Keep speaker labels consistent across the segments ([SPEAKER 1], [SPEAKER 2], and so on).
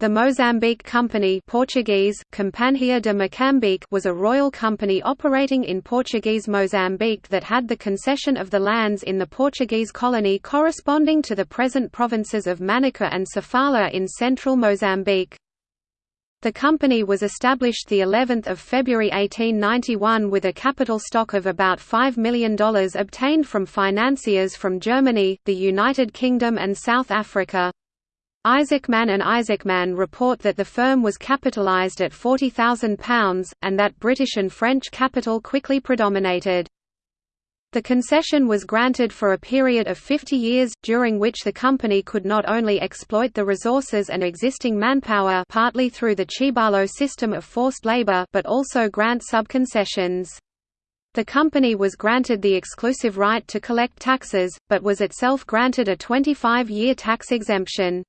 [SPEAKER 1] The Mozambique Company Portuguese, Companhia de Moçambique was a royal company operating in Portuguese Mozambique that had the concession of the lands in the Portuguese colony corresponding to the present provinces of Manica and Sofala in central Mozambique. The company was established the 11th of February 1891 with a capital stock of about $5 million obtained from financiers from Germany, the United Kingdom and South Africa. Isaacman and Isaacman report that the firm was capitalised at £40,000, and that British and French capital quickly predominated. The concession was granted for a period of 50 years, during which the company could not only exploit the resources and existing manpower partly through the Chibalo system of forced labor but also grant subconcessions. The company was granted the exclusive right to collect taxes, but was itself granted a 25-year tax exemption.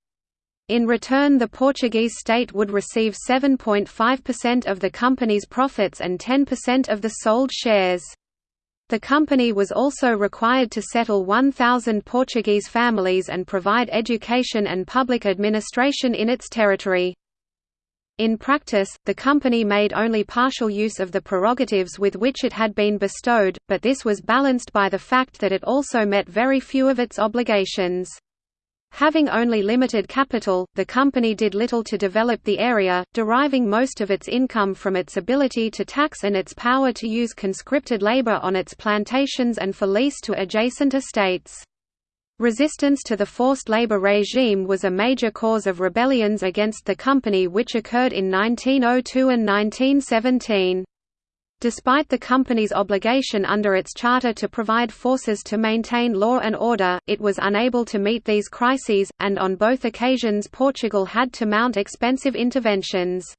[SPEAKER 1] In return the Portuguese state would receive 7.5% of the company's profits and 10% of the sold shares. The company was also required to settle 1,000 Portuguese families and provide education and public administration in its territory. In practice, the company made only partial use of the prerogatives with which it had been bestowed, but this was balanced by the fact that it also met very few of its obligations. Having only limited capital, the company did little to develop the area, deriving most of its income from its ability to tax and its power to use conscripted labor on its plantations and for lease to adjacent estates. Resistance to the forced labor regime was a major cause of rebellions against the company which occurred in 1902 and 1917. Despite the company's obligation under its charter to provide forces to maintain law and order, it was unable to meet these crises, and on both occasions Portugal had to mount expensive interventions.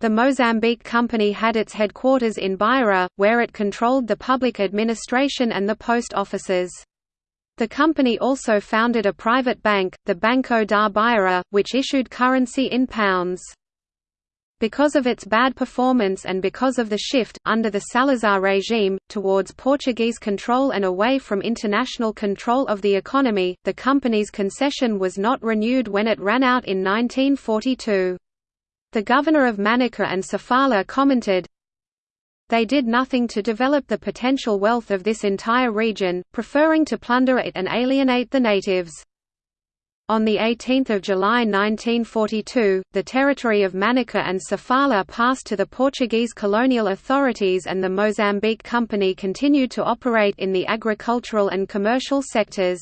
[SPEAKER 1] The Mozambique Company had its headquarters in Beira, where it controlled the public administration and the post offices. The company also founded a private bank, the Banco da Beira, which issued currency in pounds. Because of its bad performance and because of the shift, under the Salazar regime, towards Portuguese control and away from international control of the economy, the company's concession was not renewed when it ran out in 1942. The governor of Manica and Sofala commented, They did nothing to develop the potential wealth of this entire region, preferring to plunder it and alienate the natives. On 18 July 1942, the territory of Manica and Sofala passed to the Portuguese colonial authorities and the Mozambique Company continued to operate in the agricultural and commercial sectors.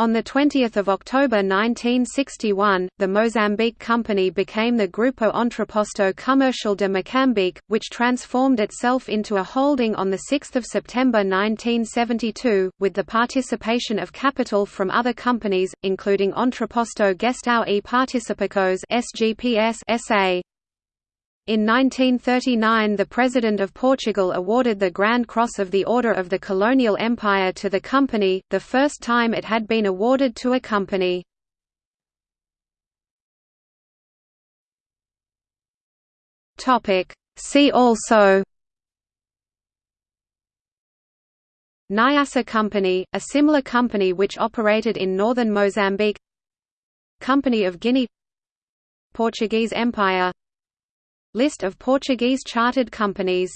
[SPEAKER 1] On 20 October 1961, the Mozambique Company became the Grupo Entreposto Comercial de Moçambique, which transformed itself into a holding on 6 September 1972, with the participation of capital from other companies, including Entreposto Gestão e Participações SGPS SA. In 1939 the President of Portugal awarded the Grand Cross of the Order of the Colonial Empire to the company, the first time it had been awarded to a company. See also Nyassa Company, a similar company which operated in northern Mozambique. Company of Guinea. Portuguese Empire List of Portuguese chartered companies